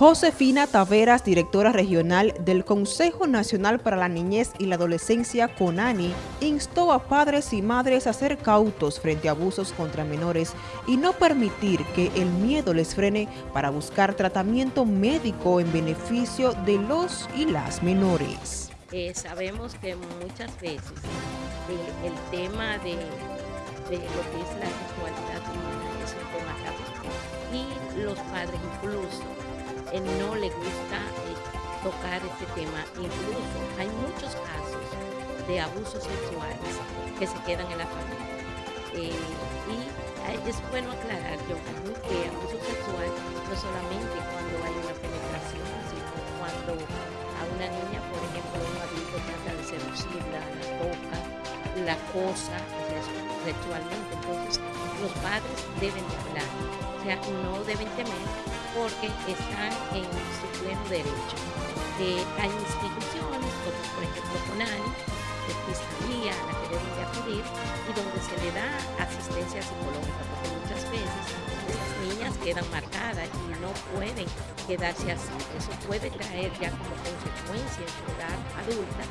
Josefina Taveras, directora regional del Consejo Nacional para la Niñez y la Adolescencia CONANI, instó a padres y madres a ser cautos frente a abusos contra menores y no permitir que el miedo les frene para buscar tratamiento médico en beneficio de los y las menores. Eh, sabemos que muchas veces eh, el tema de, lo que es la sexualidad es un tema y los padres incluso no le gusta eh, tocar este tema. Incluso hay muchos casos de abusos sexuales que se quedan en la familia. Eh, y es bueno aclarar, yo que abuso sexual no solamente cuando hay una penetración, sino cuando a una niña, por ejemplo, un adulto trata de seducirla, la toca, la cosa sexualmente. Entonces, los padres deben de hablar, o sea, no deben temer porque están en su pleno derecho. Eh, hay instituciones como por ejemplo CONANI, de Fiscalía, a la que deben de acudir y donde se le da asistencia psicológica, porque muchas veces esas niñas quedan marcadas y no pueden quedarse así. Eso puede traer ya como consecuencia en su edad adulta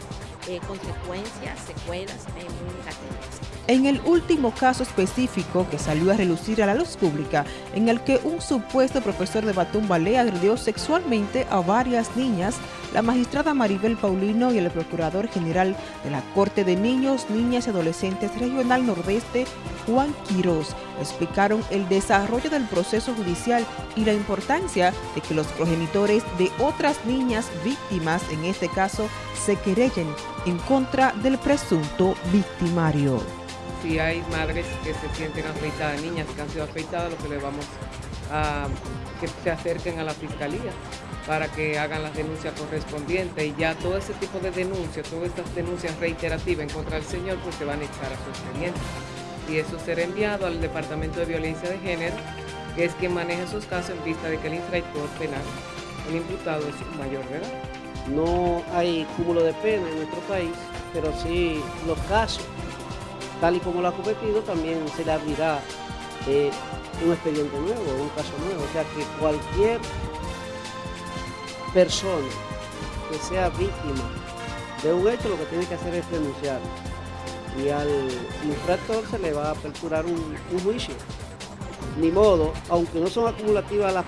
eh, consecuencias, secuelas muy negativas. En el último caso específico que salió a relucir a la luz pública, en el que un supuesto profesor de Batón Ballet agredió sexualmente a varias niñas, la magistrada Maribel Paulino y el procurador general de la Corte de Niños, Niñas y Adolescentes Regional Nordeste, Juan Quirós, explicaron el desarrollo del proceso judicial y la importancia de que los progenitores de otras niñas víctimas, en este caso, se querellen en contra del presunto victimario. Si hay madres que se sienten afeitadas, niñas que han sido afeitadas, lo que le vamos a que se acerquen a la fiscalía para que hagan las denuncias correspondientes y ya todo ese tipo de denuncias, todas estas denuncias reiterativas en contra del señor, pues se van a echar a su expediente. Y eso será enviado al Departamento de Violencia de Género, que es quien maneja esos casos en vista de que el infractor penal, el imputado es mayor de edad. No hay cúmulo de pena en nuestro país, pero sí los casos, tal y como lo ha cometido, también se le abrirá eh, un expediente nuevo, un caso nuevo. O sea que cualquier persona que sea víctima de un hecho, lo que tiene que hacer es denunciar. Y al infractor se le va a aperturar un, juicio. Ni modo, aunque no son acumulativas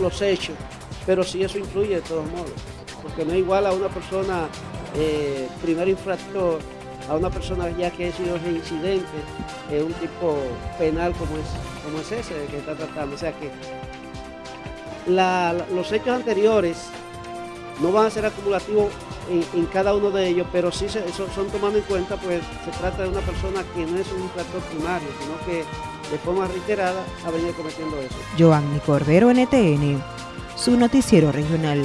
los hechos, pero sí eso influye de todos modos, porque no es igual a una persona, eh, primer infractor, a una persona ya que ha sido reincidente, en un tipo penal como es, como es ese que está tratando. O sea que los hechos anteriores no van a ser acumulativos en, cada uno de ellos, pero sí se, son, tomando en cuenta, pues se trata de una persona que no es un infractor primario, sino que de forma reiterada ha venido cometiendo eso. Joanny Cordero, NTN su noticiero regional.